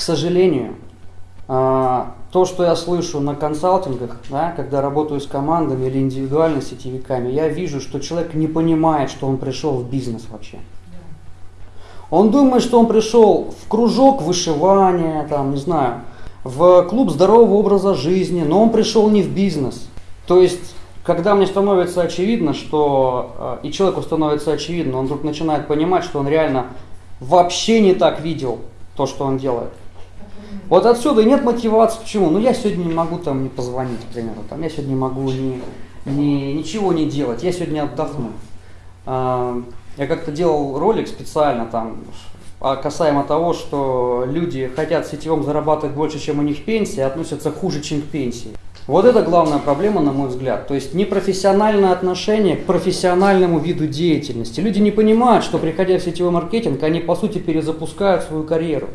К сожалению, а, то, что я слышу на консалтингах, да, когда работаю с командами или индивидуально сетевиками, я вижу, что человек не понимает, что он пришел в бизнес вообще. Он думает, что он пришел в кружок вышивания, там, не знаю, в клуб здорового образа жизни, но он пришел не в бизнес. То есть, когда мне становится очевидно, что э, и человеку становится очевидно, он вдруг начинает понимать, что он реально вообще не так видел то, что он делает. Вот отсюда и нет мотивации. Почему? Ну я сегодня не могу там не позвонить, к примеру. Там, я сегодня не могу ни, ни, ничего не делать. Я сегодня отдохну. А, я как-то делал ролик специально там а касаемо того, что люди хотят в сетевом зарабатывать больше, чем у них пенсия, относятся хуже, чем к пенсии. Вот это главная проблема, на мой взгляд. То есть непрофессиональное отношение к профессиональному виду деятельности. Люди не понимают, что приходя в сетевой маркетинг, они по сути перезапускают свою карьеру.